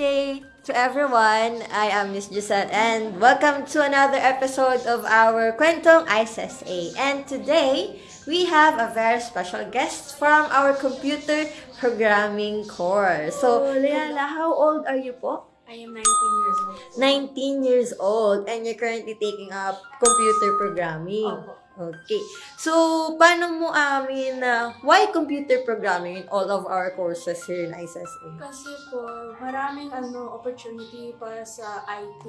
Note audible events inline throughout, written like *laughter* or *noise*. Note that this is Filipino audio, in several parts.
day to everyone. I am Miss Giselle and welcome to another episode of our Kwentong ISSA. And today, we have a very special guest from our computer programming course. So, Leala, how old are you po? I am 19 years old. 19 years old and you're currently taking up computer programming. Opo. Okay. So, paano mo amin na why computer programming in all of our courses here in ISSA? Kasi po, maraming ano, opportunity para sa IT.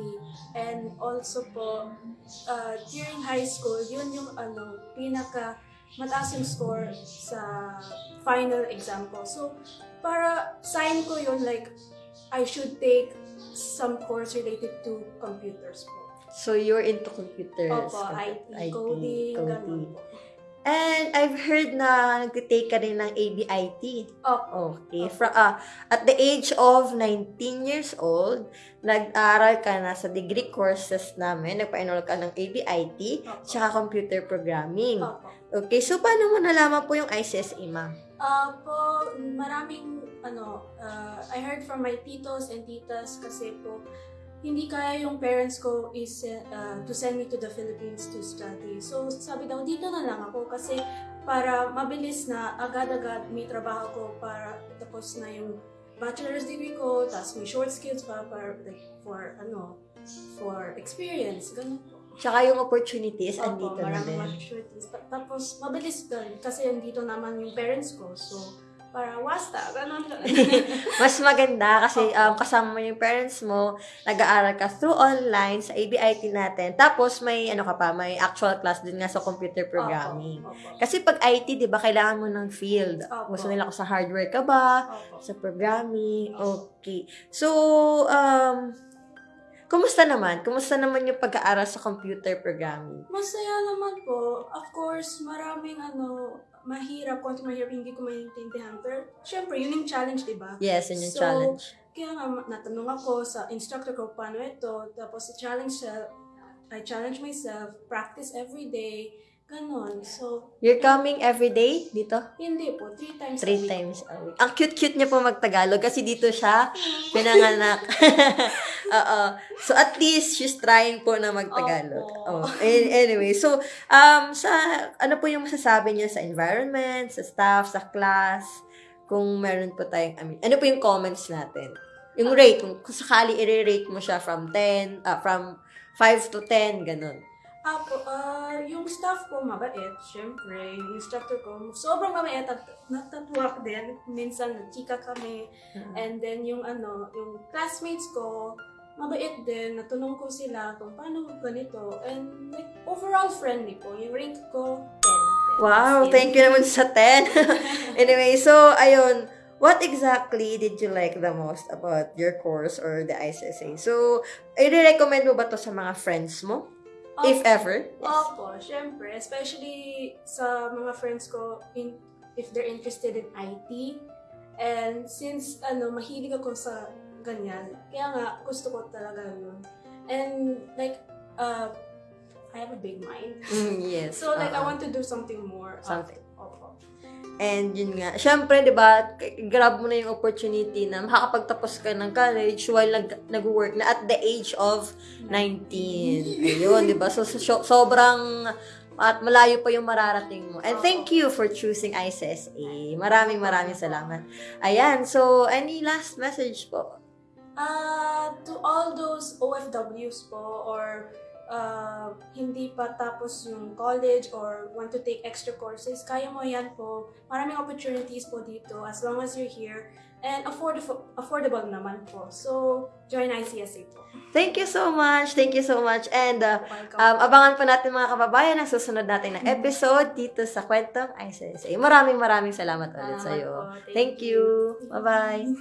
And also po, uh, during high school, yun yung ano, pinaka mataas yung score sa final exam ko. So, para sign ko yun, like, I should take some course related to computers po. So, you're into computers. Opo, compu- IT, coding, ganun po. And I've heard na nag-take ka rin ng ABIT. Opo. Okay. Opo. Fra, ah, at the age of 19 years old, nag-aral ka na sa degree courses namin. Nagpa-enroll ka ng ABIT, Opo. tsaka computer programming. Opo. Okay. So, paano mo nalaman po yung ICSA, ma'am? Ah, po, maraming, ano, ah, I heard from my titos and titas kasi po, hindi kaya yung parents ko is uh, to send me to the Philippines to study. So, sabi daw, dito na lang ako kasi para mabilis na agad-agad may trabaho ko para tapos na yung bachelor's degree ko, tapos may short skills pa para, like, for, ano, for experience. Ganun po. Tsaka yung opportunities, Opo, andito na maraming din. opportunities. Ta- Tapos, mabilis rin kasi andito naman yung parents ko. So, para wasta, ganun. *laughs* Mas maganda kasi um, kasama mo yung parents mo, nag-aaral ka through online sa ABIT natin. Tapos may ano ka pa, may actual class din nga sa computer programming. Opo, opo. Kasi pag IT, 'di ba, kailangan mo ng field. Opo. Gusto nila ko sa hardware ka ba, Opo. sa programming. Okay. So, um Kumusta naman? Kumusta naman yung pag-aaral sa computer programming? Masaya naman po. Of course, maraming ano, mahirap, konti mahirap, hindi ko maintindihan. Pero, syempre, yun yung challenge, di ba? Yes, yun yung So, challenge. Kaya nga, natanong ako sa instructor ko paano ito. Tapos, sa challenge siya, I challenge myself, practice every day, ganon. So, You're coming every day dito? hindi po, three times a Three week times a week. Ang cute-cute niya po magtagalog kasi dito siya *laughs* pinanganak. *laughs* Oo. So, at least, she's trying po na magtagalog. Oh. Opo. an- Anyway, so, um, sa, ano po yung masasabi niya sa environment, sa staff, sa class, kung meron po tayong, I mean, ano po yung comments natin? Yung rate, kung, kung sakali i-rate mo siya from 10, ah, from 5 to 10, ganun. Apo, ah, yung staff ko mabait, syempre. Yung instructor ko, sobrang mabait at natatwak din. Minsan, chika kami. And then, yung ano, yung classmates ko, mabait din. Natunong ko sila kung paano ganito. And like, overall friendly po. Yung rank ko, 10. Wow, thank you naman sa 10. *laughs* anyway, so, ayun, what exactly did you like the most about your course or the ICSA? So, i-recommend mo ba to sa mga friends mo? If ever? Yes. Opo, syempre. Especially sa mga friends ko, in, if they're interested in IT. And since, ano, mahilig ako sa ganyan, kaya nga, gusto ko talaga yun. And, like, uh, I have a big mind. Mm, yes. *laughs* So, like, I Oo. want to do something more. Something. Opo. And yun nga, syempre, di ba, grab mo na yung opportunity na makakapagtapos ka ng college while nag, nag-work na at the age of 19. Ayun, di ba? So, so, sobrang at malayo pa yung mararating mo. And thank you for choosing ICSA. Maraming maraming salamat. Ayan, so any last message po? Uh, to all those OFWs po or uh, hindi pa tapos yung college or want to take extra courses, kaya mo yan po. Maraming opportunities po dito as long as you're here. And affordable, affordable naman po. So, join ICSA po. Thank you so much. Thank you so much. And uh, um, abangan po natin mga kababayan ang susunod natin na episode dito sa Kwentong ICSA. Maraming maraming salamat ulit sa iyo. Thank Thank you. Bye-bye.